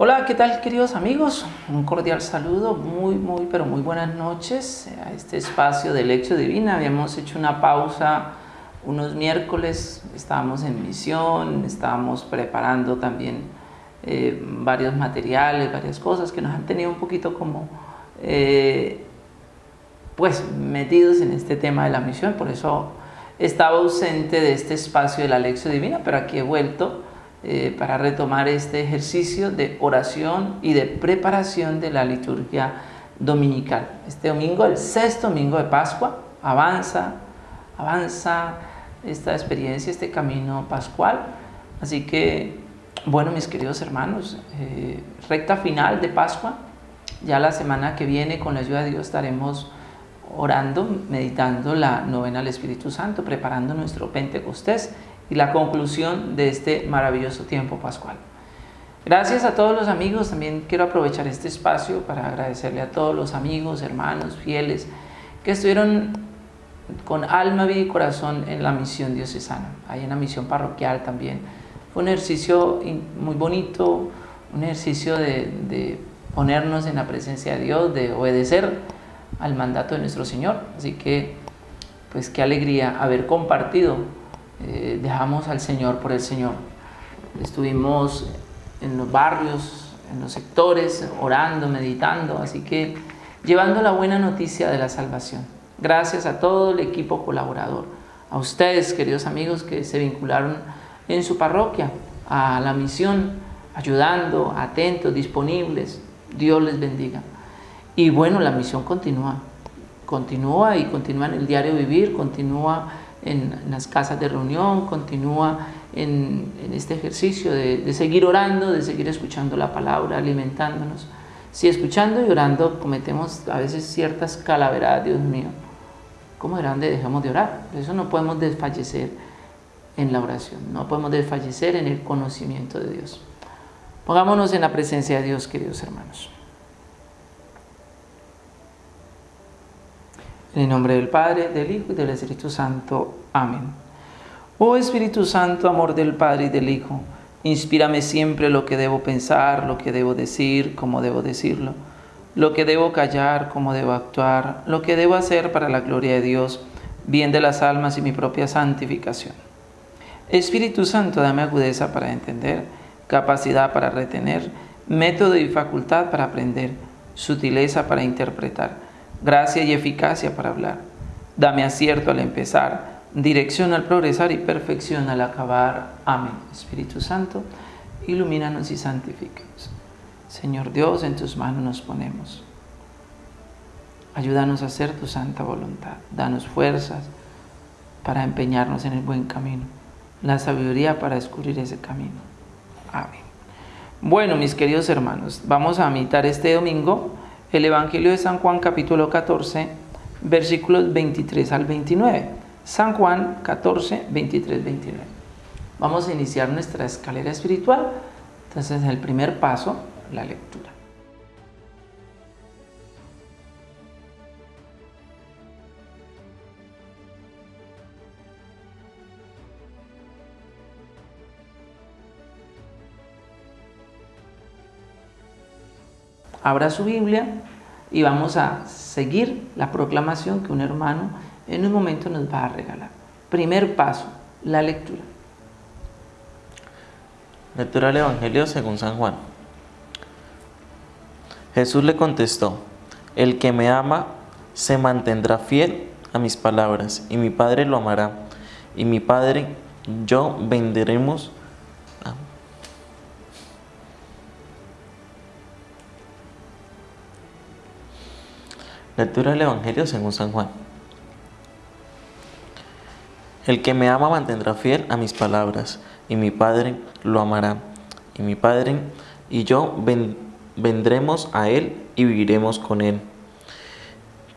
Hola, ¿qué tal queridos amigos? Un cordial saludo, muy, muy, pero muy buenas noches a este espacio de Lección Divina. Habíamos hecho una pausa unos miércoles, estábamos en misión, estábamos preparando también eh, varios materiales, varias cosas que nos han tenido un poquito como, eh, pues, metidos en este tema de la misión, por eso estaba ausente de este espacio de la Lección Divina, pero aquí he vuelto eh, para retomar este ejercicio de oración y de preparación de la liturgia dominical. Este domingo, el sexto domingo de Pascua, avanza, avanza esta experiencia, este camino pascual. Así que, bueno, mis queridos hermanos, eh, recta final de Pascua. Ya la semana que viene, con la ayuda de Dios, estaremos orando, meditando la novena al Espíritu Santo, preparando nuestro Pentecostés y la conclusión de este maravilloso tiempo pascual. Gracias a todos los amigos, también quiero aprovechar este espacio para agradecerle a todos los amigos, hermanos, fieles, que estuvieron con alma, vida y corazón en la misión diocesana, ahí en la misión parroquial también. Fue un ejercicio muy bonito, un ejercicio de, de ponernos en la presencia de Dios, de obedecer al mandato de nuestro Señor. Así que, pues qué alegría haber compartido eh, dejamos al Señor por el Señor. Estuvimos en los barrios, en los sectores, orando, meditando, así que llevando la buena noticia de la salvación. Gracias a todo el equipo colaborador, a ustedes, queridos amigos, que se vincularon en su parroquia a la misión, ayudando, atentos, disponibles. Dios les bendiga. Y bueno, la misión continúa, continúa y continúa en el diario vivir, continúa en, las casas de reunión, continúa en, este ejercicio de, seguir orando, de seguir escuchando la palabra, alimentándonos. Si escuchando y orando cometemos a veces ciertas calaveradas, Dios mío, ¿cómo de grande dejamos de orar? Por eso no podemos desfallecer en la oración, no podemos desfallecer en el conocimiento de Dios. Pongámonos en la presencia de Dios, queridos hermanos. En el nombre del Padre, del Hijo y del Espíritu Santo. Amén. Oh Espíritu Santo, amor del Padre y del Hijo, inspírame siempre lo que debo pensar, lo que debo decir, cómo debo decirlo, lo que debo callar, cómo debo actuar, lo que debo hacer para la gloria de Dios, bien de las almas y mi propia santificación. Espíritu Santo, dame agudeza para entender, capacidad para retener, método y facultad para aprender, sutileza para interpretar gracia y eficacia para hablar. Dame acierto al empezar, dirección al progresar y perfección al acabar. Amén. Espíritu Santo, ilumínanos y santifícanos. Señor Dios, en tus manos nos ponemos. Ayúdanos a hacer tu santa voluntad. Danos fuerzas para empeñarnos en el buen camino. La sabiduría para descubrir ese camino. Amén. Bueno, mis queridos hermanos, vamos a meditar este domingo el Evangelio de San Juan capítulo 14, versículos 23 al 29. San Juan 14, 23, 29. Vamos a iniciar nuestra escalera espiritual. Entonces, el primer paso, la lectura. Abra su Biblia y vamos a seguir la proclamación que un hermano en un momento nos va a regalar. Primer paso, la lectura. Lectura del Evangelio según San Juan. Jesús le contestó, el que me ama se mantendrá fiel a mis palabras, y mi Padre lo amará, y mi Padre yo venderemos Lectura del Evangelio según San Juan. El que me ama mantendrá fiel a mis palabras, y mi Padre lo amará, y mi Padre y yo vendremos a él y viviremos con él.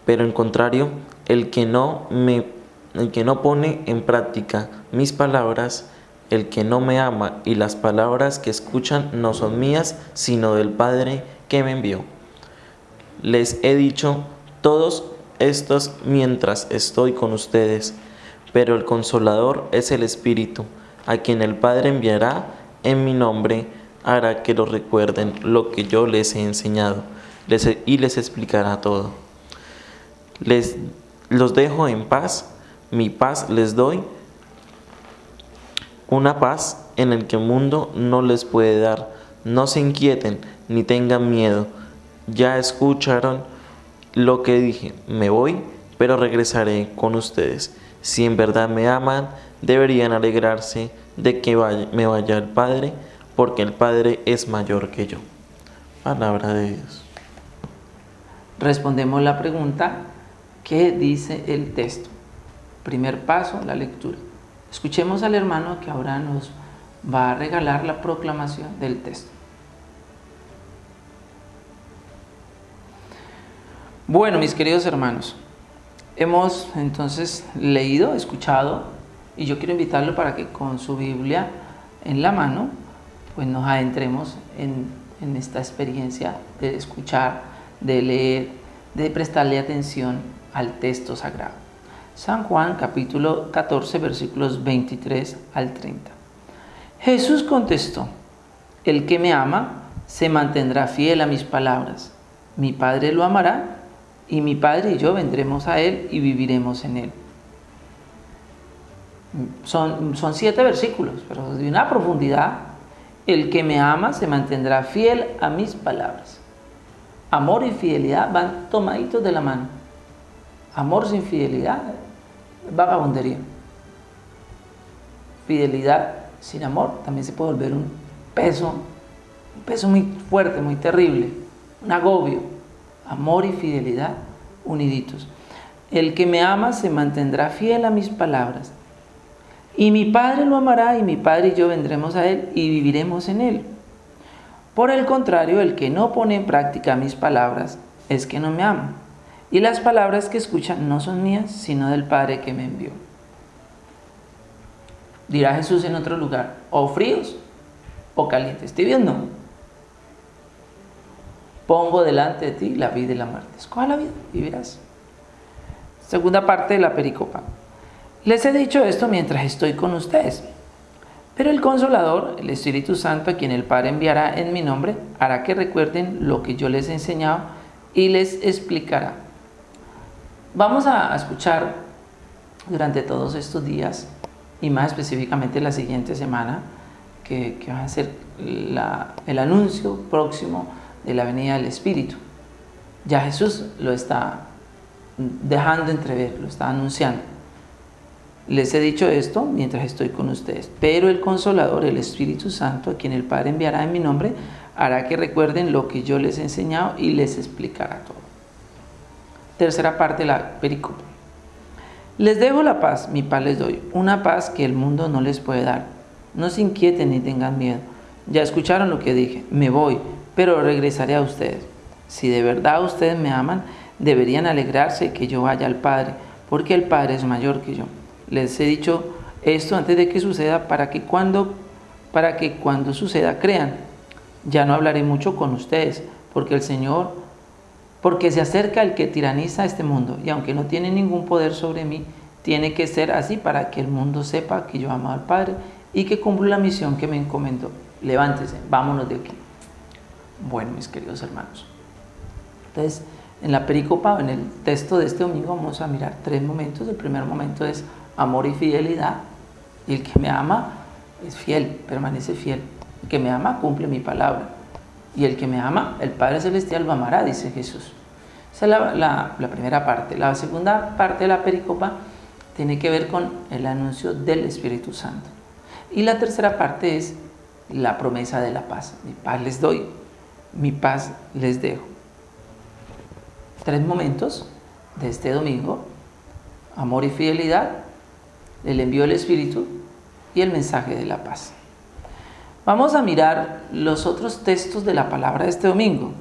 Pero en contrario, el que no me el que no pone en práctica mis palabras, el que no me ama y las palabras que escuchan no son mías, sino del Padre que me envió. Les he dicho todos estos mientras estoy con ustedes, pero el consolador es el Espíritu, a quien el Padre enviará en mi nombre, hará que lo recuerden lo que yo les he enseñado y les explicará todo. Les los dejo en paz, mi paz les doy, una paz en el que el mundo no les puede dar. No se inquieten ni tengan miedo. Ya escucharon lo que dije, me voy, pero regresaré con ustedes. Si en verdad me aman, deberían alegrarse de que me vaya el Padre, porque el Padre es mayor que yo. Palabra de Dios. Respondemos la pregunta, ¿qué dice el texto? Primer paso, la lectura. Escuchemos al hermano que ahora nos va a regalar la proclamación del texto. Bueno, mis queridos hermanos, hemos entonces leído, escuchado, y yo quiero invitarlo para que con su Biblia en la mano, pues nos adentremos en, en esta experiencia de escuchar, de leer, de prestarle atención al texto sagrado. San Juan capítulo 14 versículos 23 al 30. Jesús contestó, el que me ama se mantendrá fiel a mis palabras. Mi Padre lo amará y mi Padre y yo vendremos a Él y viviremos en Él. Son, son siete versículos, pero de una profundidad. El que me ama se mantendrá fiel a mis palabras. Amor y fidelidad van tomaditos de la mano. Amor sin fidelidad, vagabundería. Fidelidad sin amor también se puede volver un peso, un peso muy fuerte, muy terrible, un agobio amor y fidelidad uniditos. El que me ama se mantendrá fiel a mis palabras. Y mi Padre lo amará y mi Padre y yo vendremos a Él y viviremos en Él. Por el contrario, el que no pone en práctica mis palabras es que no me ama. Y las palabras que escuchan no son mías, sino del Padre que me envió. Dirá Jesús en otro lugar, o fríos o calientes. Tibios no pongo delante de ti la vida y la muerte. Escoja la vida, vivirás. Segunda parte de la pericopa. Les he dicho esto mientras estoy con ustedes. Pero el Consolador, el Espíritu Santo, a quien el Padre enviará en mi nombre, hará que recuerden lo que yo les he enseñado y les explicará. Vamos a escuchar durante todos estos días, y más específicamente la siguiente semana, que, va a ser el anuncio próximo de la venida del Espíritu. Ya Jesús lo está dejando entrever, lo está anunciando. Les he dicho esto mientras estoy con ustedes, pero el Consolador, el Espíritu Santo, a quien el Padre enviará en mi nombre, hará que recuerden lo que yo les he enseñado y les explicará todo. Tercera parte la pericopa. Les dejo la paz, mi paz les doy, una paz que el mundo no les puede dar. No se inquieten ni tengan miedo. Ya escucharon lo que dije, me voy, pero regresaré a ustedes. Si de verdad ustedes me aman, deberían alegrarse que yo vaya al Padre, porque el Padre es mayor que yo. Les he dicho esto antes de que suceda para que cuando, para que cuando suceda crean. Ya no hablaré mucho con ustedes, porque el Señor, porque se acerca el que tiraniza este mundo, y aunque no tiene ningún poder sobre mí, tiene que ser así para que el mundo sepa que yo amo al Padre y que cumplo la misión que me encomendó. Levántese, vámonos de aquí. Bueno, mis queridos hermanos. Entonces, en la pericopa, en el texto de este domingo, vamos a mirar tres momentos. El primer momento es amor y fidelidad. Y el que me ama es fiel, permanece fiel. El que me ama cumple mi palabra. Y el que me ama, el Padre Celestial lo amará, dice Jesús. Esa es la, la primera parte. La segunda parte de la pericopa tiene que ver con el anuncio del Espíritu Santo. Y la tercera parte es la promesa de la paz. Mi paz les doy, mi paz les dejo. Tres momentos de este domingo, amor y fidelidad, el envío del Espíritu y el mensaje de la paz. Vamos a mirar los otros textos de la palabra de este domingo.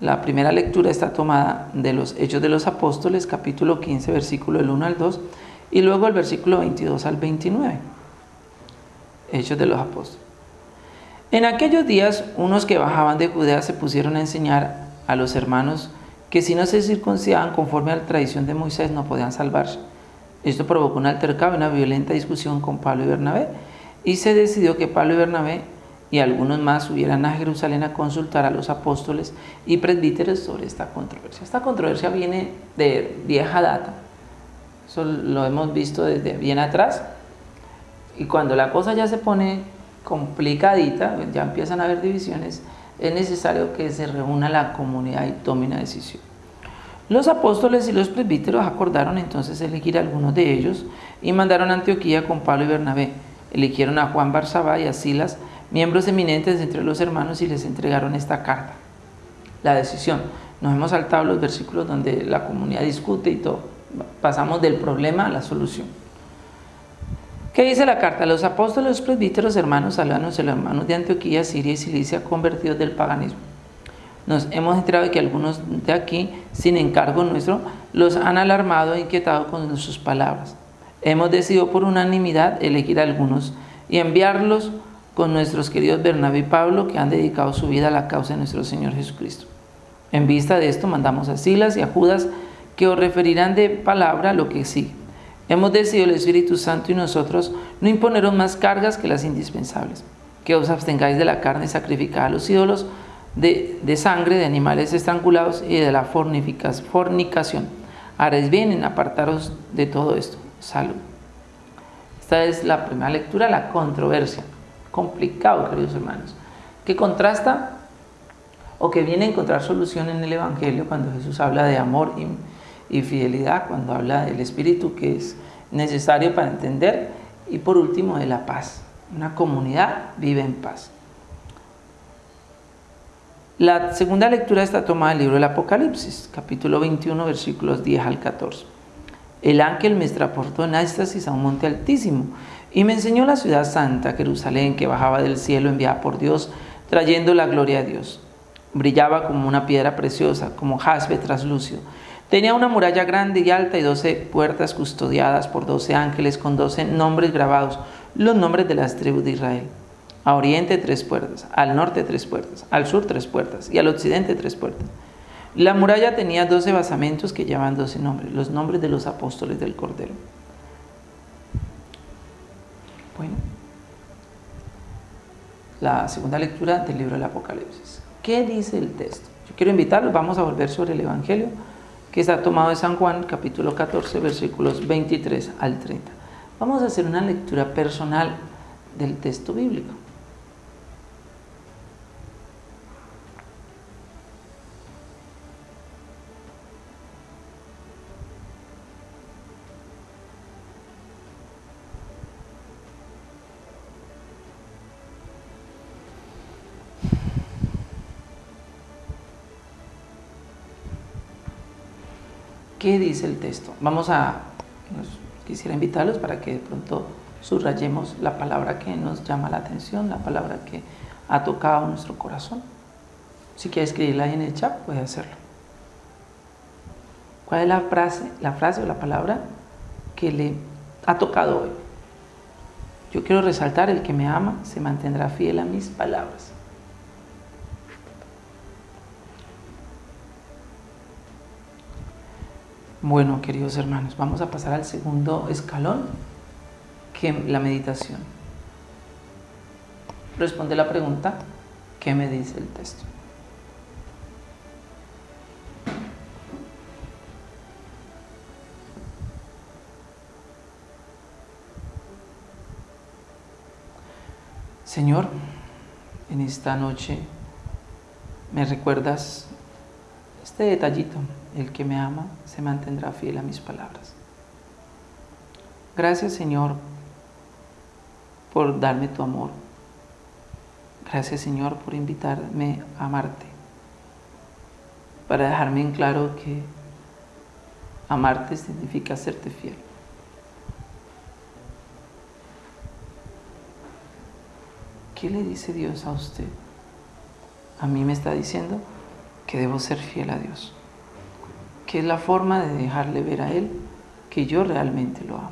La primera lectura está tomada de los Hechos de los Apóstoles, capítulo 15, versículo del 1 al 2, y luego el versículo 22 al 29. Hechos de los Apóstoles. En aquellos días, unos que bajaban de Judea se pusieron a enseñar a los hermanos que si no se circuncidaban conforme a la tradición de Moisés no podían salvarse. Esto provocó un altercado una violenta discusión con Pablo y Bernabé y se decidió que Pablo y Bernabé y algunos más subieran a Jerusalén a consultar a los apóstoles y presbíteros sobre esta controversia. Esta controversia viene de vieja data, eso lo hemos visto desde bien atrás, y cuando la cosa ya se pone complicadita, ya empiezan a haber divisiones, es necesario que se reúna la comunidad y tome una decisión. Los apóstoles y los presbíteros acordaron entonces elegir a algunos de ellos y mandaron a Antioquía con Pablo y Bernabé. Eligieron a Juan Barzabá y a Silas, miembros eminentes entre los hermanos, y les entregaron esta carta. La decisión. Nos hemos saltado los versículos donde la comunidad discute y todo. Pasamos del problema a la solución. ¿Qué dice la carta? Los apóstoles, los presbíteros, hermanos salvanos, los hermanos de Antioquía, Siria y Cilicia, convertidos del paganismo. Nos hemos enterado de que algunos de aquí, sin encargo nuestro, los han alarmado e inquietado con sus palabras. Hemos decidido por unanimidad elegir a algunos y enviarlos con nuestros queridos Bernabé y Pablo, que han dedicado su vida a la causa de nuestro Señor Jesucristo. En vista de esto, mandamos a Silas y a Judas, que os referirán de palabra lo que sigue. Hemos decidido el Espíritu Santo y nosotros no imponeros más cargas que las indispensables, que os abstengáis de la carne sacrificada a los ídolos, de, sangre de animales estrangulados y de la fornicación. Haréis bien en apartaros de todo esto. Salud. Esta es la primera lectura, la controversia. Complicado, queridos hermanos. Que contrasta o que viene a encontrar solución en el Evangelio cuando Jesús habla de amor y y fidelidad cuando habla del espíritu que es necesario para entender y por último de la paz. Una comunidad vive en paz. La segunda lectura está tomada del libro del Apocalipsis, capítulo 21, versículos 10 al 14. El ángel me transportó en éxtasis a un monte altísimo y me enseñó la ciudad santa, Jerusalén, que bajaba del cielo enviada por Dios, trayendo la gloria a Dios. Brillaba como una piedra preciosa, como jaspe traslúcido Tenía una muralla grande y alta y doce puertas custodiadas por doce ángeles con doce nombres grabados, los nombres de las tribus de Israel. A oriente tres puertas, al norte tres puertas, al sur tres puertas y al occidente tres puertas. La muralla tenía doce basamentos que llevaban doce nombres, los nombres de los apóstoles del Cordero. Bueno, la segunda lectura del libro del Apocalipsis. ¿Qué dice el texto? Yo quiero invitarlos, vamos a volver sobre el Evangelio que está tomado de San Juan, capítulo 14, versículos 23 al 30. Vamos a hacer una lectura personal del texto bíblico. ¿Qué dice el texto? Vamos a, quisiera invitarlos para que de pronto subrayemos la palabra que nos llama la atención, la palabra que ha tocado nuestro corazón. Si quiere escribirla en el chat, puede hacerlo. ¿Cuál es la frase, la frase o la palabra que le ha tocado hoy? Yo quiero resaltar, el que me ama se mantendrá fiel a mis palabras. Bueno, queridos hermanos, vamos a pasar al segundo escalón, que la meditación. Responde la pregunta, ¿qué me dice el texto? Señor, en esta noche me recuerdas este detallito el que me ama se mantendrá fiel a mis palabras. Gracias Señor por darme tu amor. Gracias Señor por invitarme a amarte. Para dejarme en claro que amarte significa serte fiel. ¿Qué le dice Dios a usted? A mí me está diciendo que debo ser fiel a Dios que es la forma de dejarle ver a Él que yo realmente lo amo.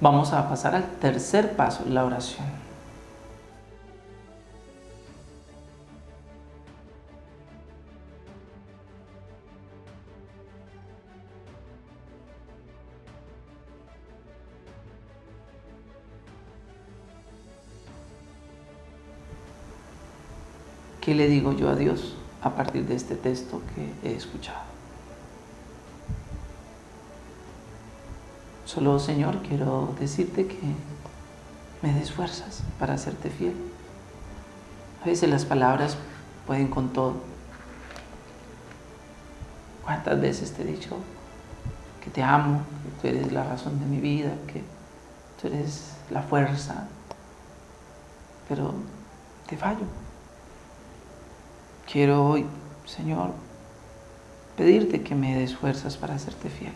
Vamos a pasar al tercer paso, la oración. ¿Qué le digo yo a Dios a partir de este texto que he escuchado? Solo, Señor, quiero decirte que me des fuerzas para hacerte fiel. A veces las palabras pueden con todo. ¿Cuántas veces te he dicho que te amo, que tú eres la razón de mi vida, que tú eres la fuerza? Pero te fallo. Quiero hoy, Señor, pedirte que me des fuerzas para hacerte fiel,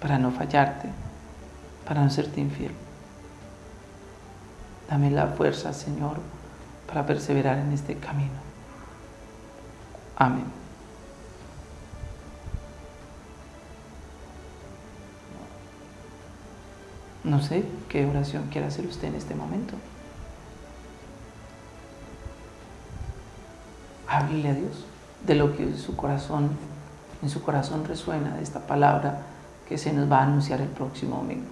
para no fallarte, para no serte infiel. Dame la fuerza, Señor, para perseverar en este camino. Amén. No sé qué oración quiere hacer usted en este momento. Háblele a Dios de lo que su corazón, en su corazón resuena de esta palabra que se nos va a anunciar el próximo domingo.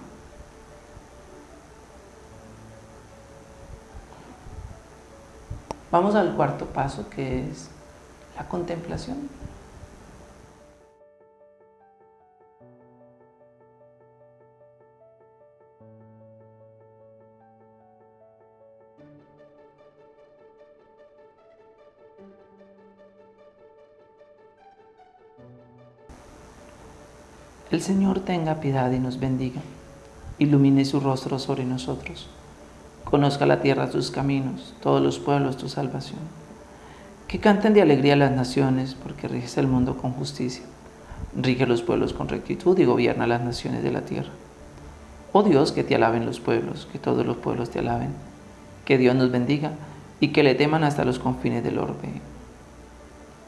Vamos al cuarto paso que es la contemplación. El Señor tenga piedad y nos bendiga, ilumine su rostro sobre nosotros, conozca la tierra tus caminos, todos los pueblos tu salvación. Que canten de alegría las naciones, porque riges el mundo con justicia, rige los pueblos con rectitud y gobierna las naciones de la tierra. Oh Dios, que te alaben los pueblos, que todos los pueblos te alaben, que Dios nos bendiga y que le teman hasta los confines del orbe.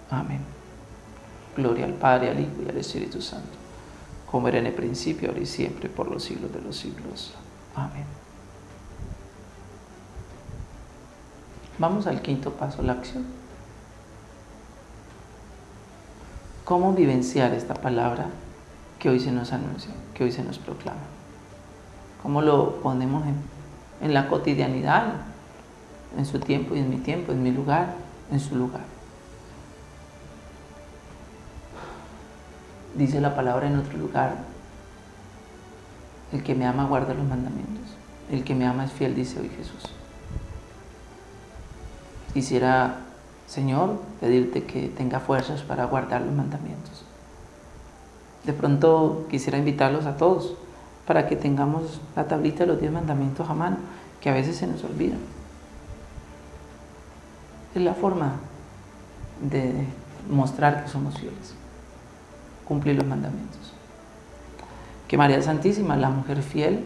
Amén. Gloria al Padre, al Hijo y al Espíritu Santo como era en el principio, ahora y siempre, por los siglos de los siglos. Amén. Vamos al quinto paso, la acción. ¿Cómo vivenciar esta palabra que hoy se nos anuncia, que hoy se nos proclama? ¿Cómo lo ponemos en, en la cotidianidad, en su tiempo y en mi tiempo, en mi lugar, en su lugar? Dice la palabra en otro lugar, el que me ama guarda los mandamientos, el que me ama es fiel, dice hoy Jesús. Quisiera, Señor, pedirte que tenga fuerzas para guardar los mandamientos. De pronto quisiera invitarlos a todos para que tengamos la tablita de los diez mandamientos a mano, que a veces se nos olvidan. Es la forma de mostrar que somos fieles cumplir los mandamientos. Que María Santísima, la mujer fiel,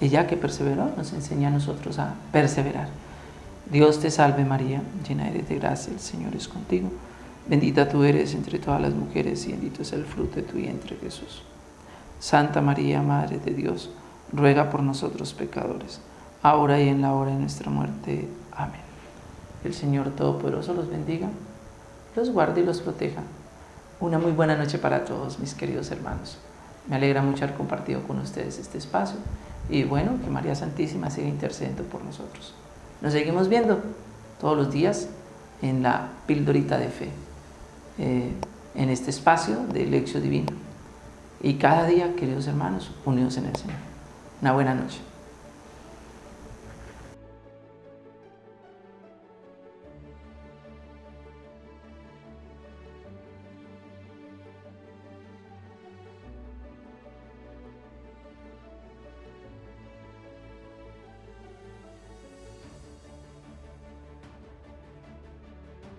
ella que perseveró, nos enseña a nosotros a perseverar. Dios te salve María, llena eres de gracia, el Señor es contigo. Bendita tú eres entre todas las mujeres y bendito es el fruto de tu vientre Jesús. Santa María, Madre de Dios, ruega por nosotros pecadores, ahora y en la hora de nuestra muerte. Amén. El Señor Todopoderoso los bendiga, los guarde y los proteja una muy buena noche para todos mis queridos hermanos. Me alegra mucho haber compartido con ustedes este espacio y bueno, que María Santísima siga intercediendo por nosotros. Nos seguimos viendo todos los días en la pildorita de fe, eh, en este espacio de lección divino. Y cada día, queridos hermanos, unidos en el Señor. Una buena noche.